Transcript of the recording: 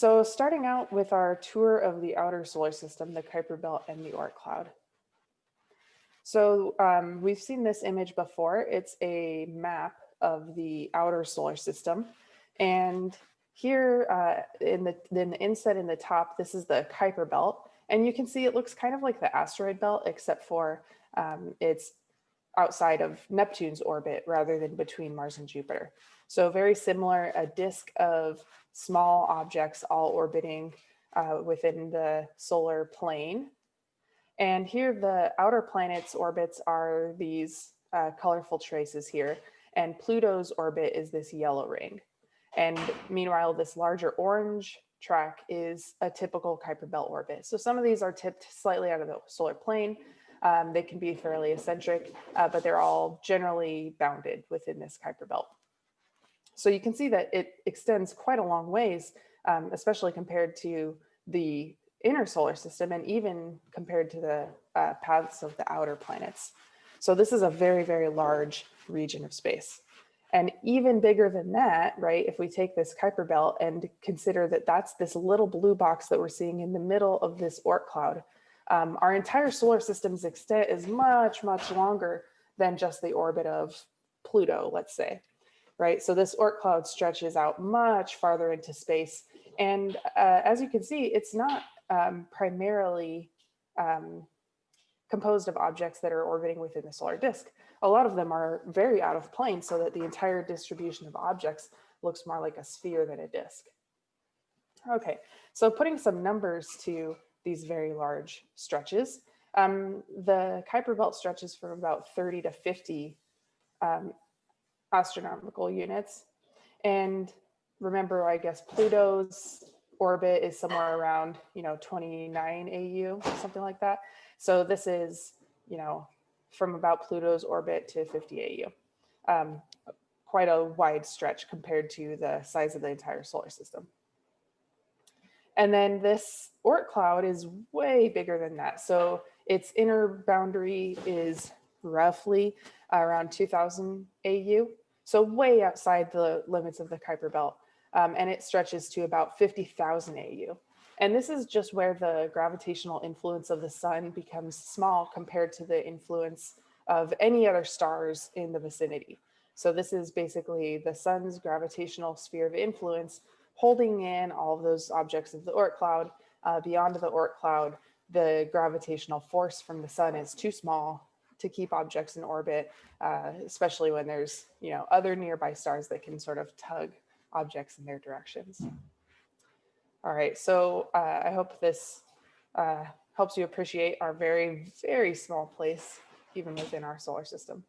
So starting out with our tour of the outer solar system, the Kuiper Belt and the Oort cloud. So um, we've seen this image before. It's a map of the outer solar system. And here uh, in, the, in the inset in the top, this is the Kuiper Belt. And you can see it looks kind of like the asteroid belt, except for um, it's outside of Neptune's orbit rather than between Mars and Jupiter. So very similar, a disk of small objects all orbiting uh, within the solar plane. And here the outer planets orbits are these uh, colorful traces here. And Pluto's orbit is this yellow ring. And meanwhile, this larger orange track is a typical Kuiper belt orbit. So some of these are tipped slightly out of the solar plane. Um, they can be fairly eccentric, uh, but they're all generally bounded within this Kuiper belt. So you can see that it extends quite a long ways, um, especially compared to the inner solar system and even compared to the uh, paths of the outer planets. So this is a very, very large region of space. And even bigger than that, right, if we take this Kuiper belt and consider that that's this little blue box that we're seeing in the middle of this Oort cloud, um, our entire solar system's extent is much, much longer than just the orbit of Pluto, let's say, right? So this Oort cloud stretches out much farther into space. And uh, as you can see, it's not um, primarily um, composed of objects that are orbiting within the solar disk. A lot of them are very out of plane so that the entire distribution of objects looks more like a sphere than a disk. Okay, so putting some numbers to these very large stretches. Um, the Kuiper belt stretches from about 30 to 50 um, astronomical units. And remember, I guess Pluto's orbit is somewhere around, you know, 29 AU, something like that. So this is, you know, from about Pluto's orbit to 50 AU. Um, quite a wide stretch compared to the size of the entire solar system. And then this Oort cloud is way bigger than that. So its inner boundary is roughly around 2000 AU. So way outside the limits of the Kuiper belt. Um, and it stretches to about 50,000 AU. And this is just where the gravitational influence of the sun becomes small compared to the influence of any other stars in the vicinity. So this is basically the sun's gravitational sphere of influence holding in all of those objects of the Oort cloud. Uh, beyond the Oort cloud, the gravitational force from the sun is too small to keep objects in orbit, uh, especially when there's you know other nearby stars that can sort of tug objects in their directions. All right, so uh, I hope this uh, helps you appreciate our very, very small place even within our solar system.